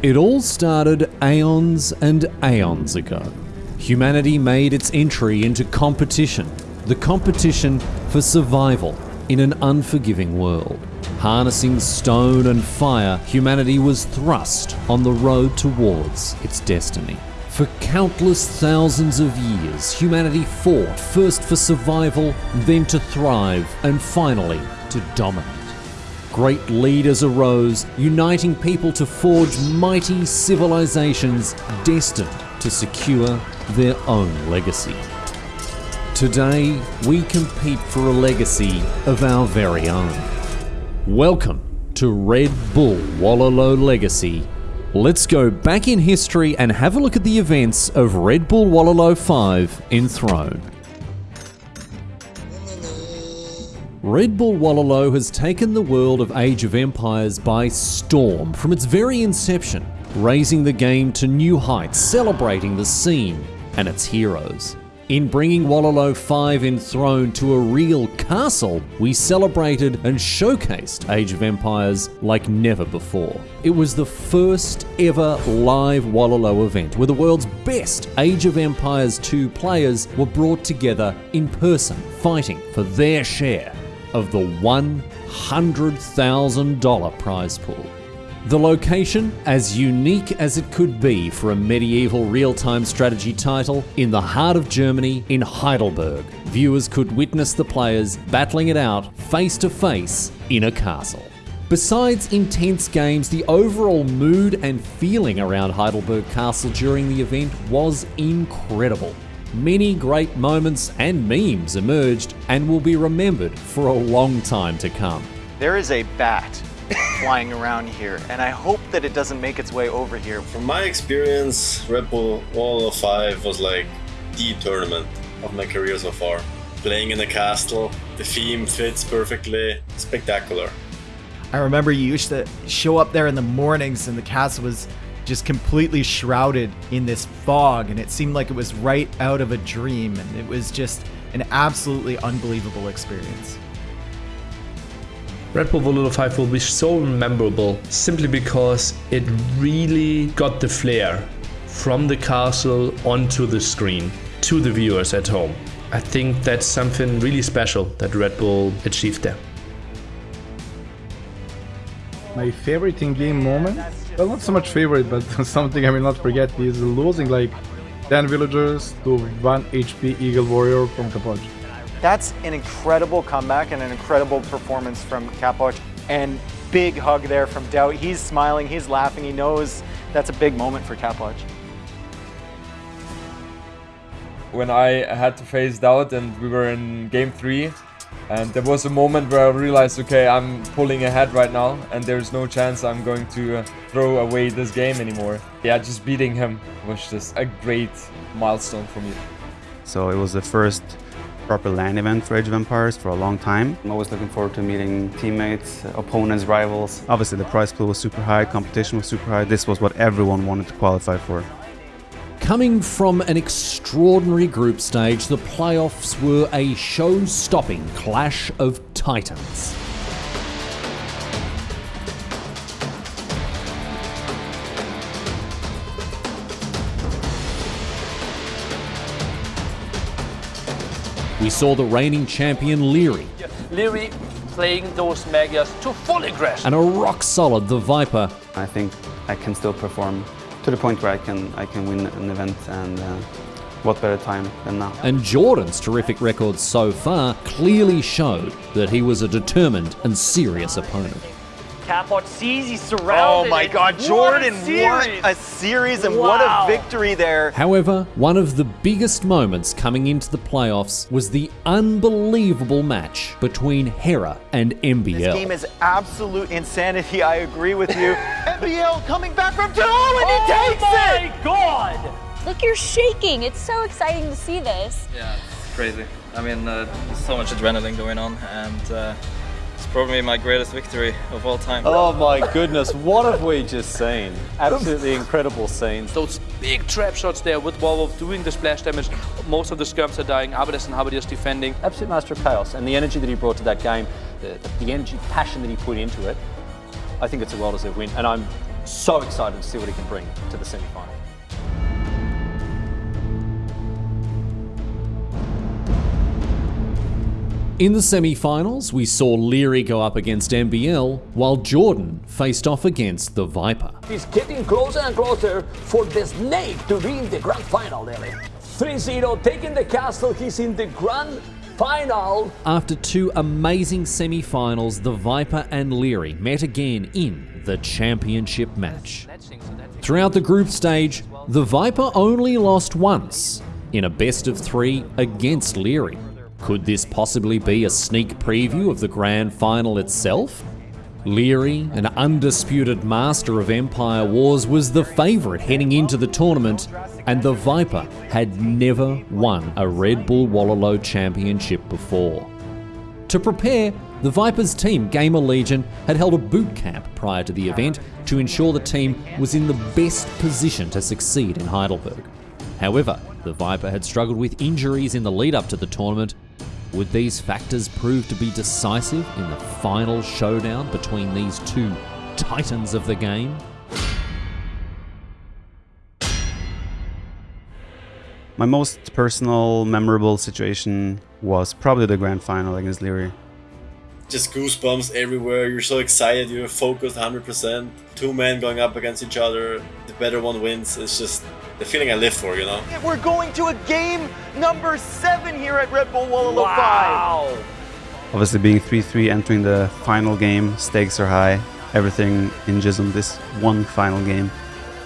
It all started aeons and aeons ago. Humanity made its entry into competition, the competition for survival in an unforgiving world. Harnessing stone and fire, humanity was thrust on the road towards its destiny. For countless thousands of years, humanity fought first for survival, then to thrive, and finally to dominate. Great leaders arose, uniting people to forge mighty civilizations destined to secure their own legacy. Today, we compete for a legacy of our very own. Welcome to Red Bull Wololo Legacy. Let's go back in history and have a look at the events of Red Bull Wololo 5 Enthroned. Red Bull Wololo has taken the world of Age of Empires by storm from its very inception, raising the game to new heights, celebrating the scene and its heroes. In bringing Wololo 5 Enthroned to a real castle, we celebrated and showcased Age of Empires like never before. It was the first ever live Wololo event where the world's best Age of Empires 2 players were brought together in person, fighting for their share of the $100,000 prize pool. The location, as unique as it could be for a medieval real time strategy title, in the heart of Germany, in Heidelberg. Viewers could witness the players battling it out face to face in a castle. Besides intense games, the overall mood and feeling around Heidelberg Castle during the event was incredible. Many great moments and memes emerged and will be remembered for a long time to come. There is a bat flying around here, and I hope that it doesn't make its way over here. From my experience, Red Bull Wall 5 was like the tournament of my career so far. Playing in the castle, the theme fits perfectly, spectacular. I remember you used to show up there in the mornings and the castle was just completely shrouded in this fog and it seemed like it was right out of a dream and it was just an absolutely unbelievable experience. Red Bull Wololo 5 will be so memorable simply because it really got the flair from the castle onto the screen to the viewers at home. I think that's something really special that Red Bull achieved there. My favorite in-game moment, well not so much favorite, but something I will not forget is losing like 10 villagers to 1 HP Eagle Warrior from Capoch. That's an incredible comeback and an incredible performance from Capoch. And big hug there from DauT. He's smiling, he's laughing, he knows that's a big moment for Capoch. When I had to face DauT and we were in game 3 and there was a moment where I realized, okay, I'm pulling ahead right now and there's no chance I'm going to uh, throw away this game anymore. Yeah, just beating him was just a great milestone for me. So it was the first proper LAN event for Age of Empires for a long time. I'm always looking forward to meeting teammates, opponents, rivals. Obviously the prize pool was super high, competition was super high. This was what everyone wanted to qualify for. Coming from an extraordinary group stage, the playoffs were a show stopping clash of titans. We saw the reigning champion Liereyy. Liereyy playing those Magyars to full aggression. And a rock solid the Viper. I think I can still perform to the point where I can I can win an event and uh, what better time than now. And Jordan's terrific record so far clearly showed that he was a determined and serious opponent. Capoch sees he's surrounded. Oh my god, Jordan, what a series and wow. what a victory there. However, one of the biggest moments coming into the playoffs was the unbelievable match between Hera and MBL. This game is absolute insanity, I agree with you. MBL coming back from two and oh he takes it! Oh my god! Look, you're shaking. It's so exciting to see this. Yeah, it's crazy. I mean, uh, there's so much adrenaline going on and uh, it's probably my greatest victory of all time. Oh my goodness, what have we just seen? Absolutely incredible scenes. Those big trap shots there with Wololf doing the splash damage. Most of the skirms are dying, Abadas and halberdiers defending. Absolute master of chaos and the energy that he brought to that game, the, the energy, passion that he put into it, I think it's a well-deserved win. And I'm So excited to see what he can bring to the semi-final. In the semi finals, we saw Liereyy go up against MBL, while Jordan faced off against the Viper. It's getting closer and closer for the Snake to be in the grand final, Nelly. 3 0, taking the castle. He's in the grand final. After two amazing semi finals, the Viper and Liereyy met again in the championship match. Throughout the group stage, the Viper only lost once in a best of three against Liereyy. Could this possibly be a sneak preview of the grand final itself? Liereyy, an undisputed master of Empire Wars, was the favourite heading into the tournament, and the Viper had never won a Red Bull Wololo Championship before. To prepare, the Vipers team GamerLegion had held a boot camp prior to the event to ensure the team was in the best position to succeed in Heidelberg. However, the Viper had struggled with injuries in the lead up to the tournament would these factors prove to be decisive in the final showdown between these two titans of the game? My most personal, memorable situation was probably the grand final against Liereyy. Just goosebumps everywhere. You're so excited. You're focused 100%. Two men going up against each other. The better one wins. It's just the feeling I live for, you know? We're going to a game number seven here at Red Bull Wololo wow. 5. Obviously, being 3 3, entering the final game, stakes are high. Everything hinges on this one final game.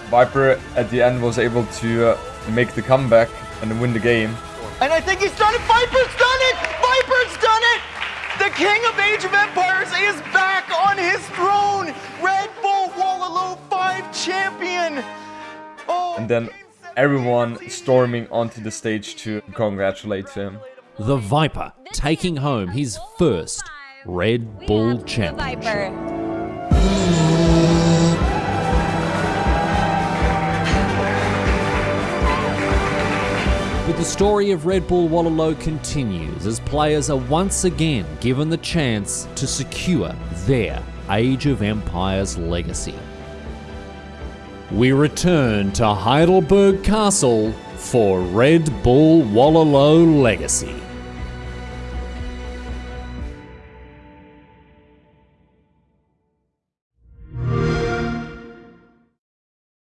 Viper at the end was able to uh, make the comeback and win the game. And I think he's done it. Viper's done it. Viper's done it. The king of Age of Empires is back on his throne. Red Bull Wololo 5 champion. Oh. And then everyone storming onto the stage to congratulate him. The Viper taking home his first Red Bull Championship. But the story of Red Bull Wololo continues as players are once again given the chance to secure their Age of Empires legacy. We return to Heidelberg Castle for Red Bull Wololo Legacy.